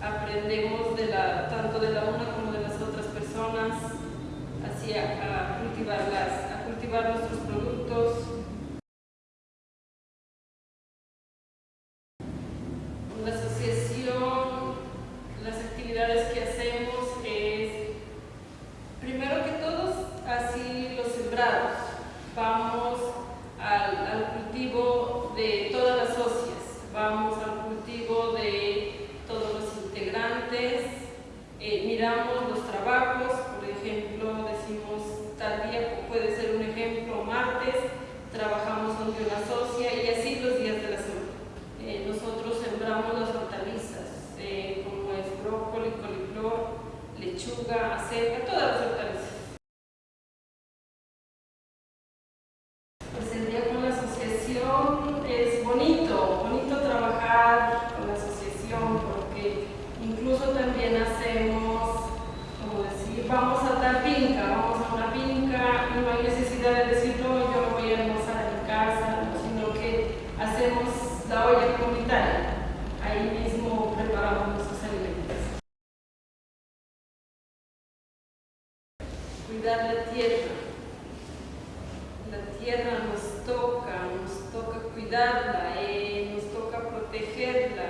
aprendemos de la, tanto de la una como de las otras personas, así a, a cultivarlas, a cultivar nuestros productos. La asociación, las actividades que hacemos es, primero que todos, así los sembrados. Vamos al, al cultivo de todas las socias, vamos al cultivo de todos los integrantes, eh, miramos los trabajos, por ejemplo, decimos tal día puede ser un ejemplo, martes, una y así los días de la semana. Eh, nosotros sembramos las hortalizas, eh, como es brócoli, coliflor, lechuga, acelga, todas las hortalizas. Pues el día con la asociación es bonito, bonito trabajar con la asociación porque incluso también hacemos, como decir, vamos a tal finca, vamos a una finca y no hay necesidad de decir, no, yo me voy a almorzar en mi casa, no, sino que hacemos la olla comunitaria, ahí mismo preparamos nuestros alimentos. Cuidar la tierra. La tierra nos toca, nos toca cuidarla, eh, nos toca protegerla.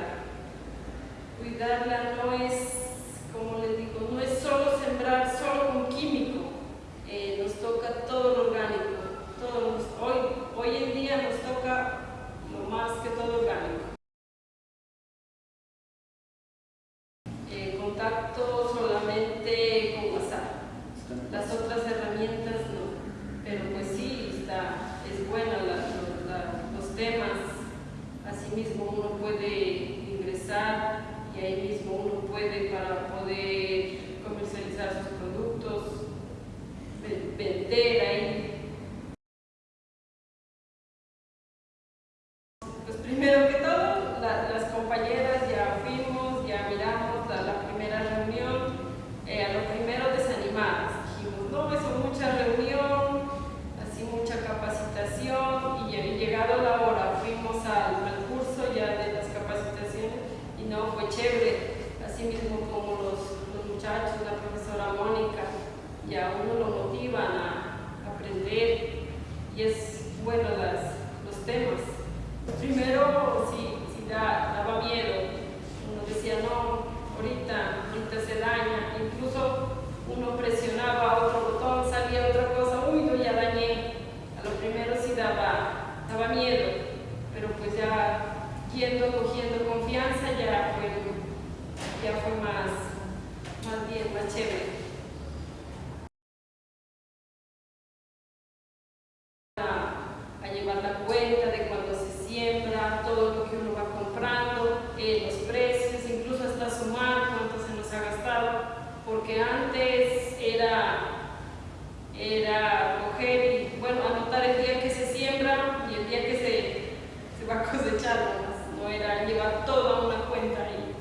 Cuidarla no es, como les digo, no es solo sembrar solo con químico, eh, nos toca todo lo orgánico. Todo hoy, hoy en día nos toca lo más que todo orgánico. Eh, contacto solamente con WhatsApp. Las otras herramientas no, pero pues sí, está, es buena la- la- la- los temas, asimismo uno puede ingresar y ahí mismo uno puede para poder comercializar sus productos, ven- vender ahí. Pues primero que todo, la- las compañeras ya fuimos, ya miramos la, la primera reunión, eh, a lo primero desanimadas, dijimos, no, eso mucha reunión, así mucha capacitación, y, y llegado la hora fuimos al, al curso ya de las capacitaciones, y no, fue chévere, así mismo como los, los muchachos, la profesora Mónica, ya uno lo motivan a aprender, y es bueno las, los temas. Primero, sí, sí da, daba miedo. Uno decía, no, ahorita, ahorita se daña. Incluso uno presionaba otro botón, salía otra cosa, uy, yo ya dañé. A lo primero sí daba, daba miedo, pero pues ya yendo, cogiendo confianza, ya fue, ya fue más, más bien, más chévere. a, a llevar la cuenta de cuando se siembra, todo lo que uno va comprando, eh, los precios, incluso hasta sumar cuánto se nos ha gastado, porque antes era, era coger y, bueno, anotar el día que se siembra y el día que se, se va a cosechar, no era llevar toda una cuenta ahí.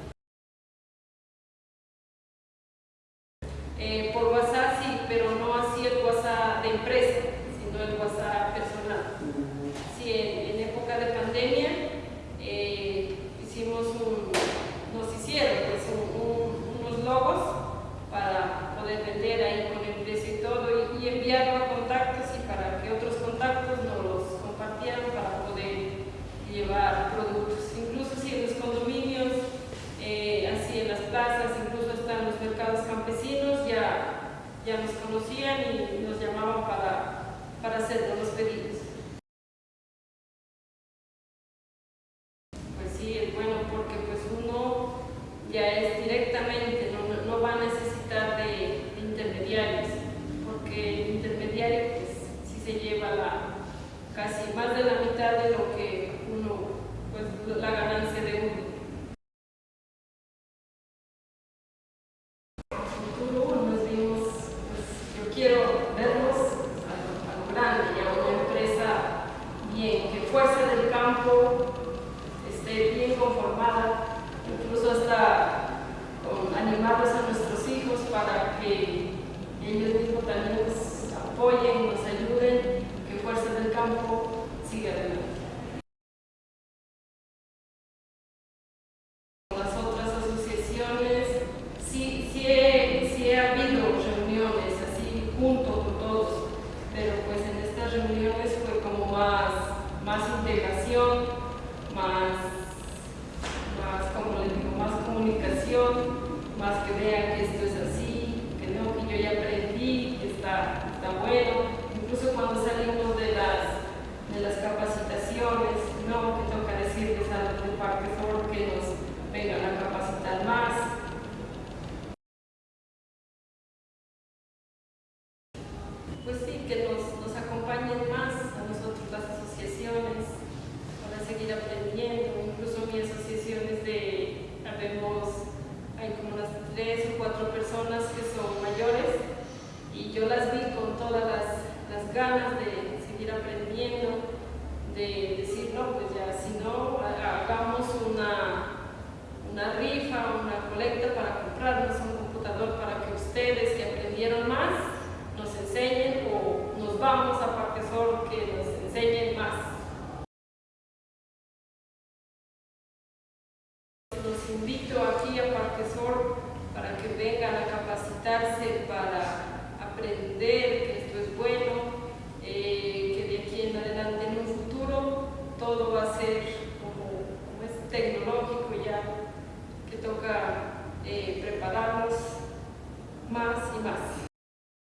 Eh, por WhatsApp sí, pero no así el WhatsApp de empresa, sino el WhatsApp personal. Sí, en, en época de pandemia eh, hicimos un, nos hicieron pues, un- un- unos logos para poder vender ahí con el precio y todo y, y enviarlo a contactos y para que otros contactos nos los compartieran para poder llevar productos. Incluso si en los condominios, eh, así en las plazas, incluso hasta en los mercados campesinos ya, ya nos conocían y nos llamaban para, para hacer los pedidos. Pues sí, es bueno porque pues uno ya es directamente, no, no- no va a necesitar de, de intermediarios, porque el intermediario pues sí se lleva la, casi más de la mitad de lo que uno, pues la ganancia de uno. más que vean que esto es así, que no, que yo ya aprendí, que está, está bueno. Incluso cuando salimos de las, de las capacitaciones, no, que toca decirles a los de parque sobre que nos vengan cuatro personas que son mayores y yo las vi con todas las, las ganas de seguir aprendiendo, de decir, no, pues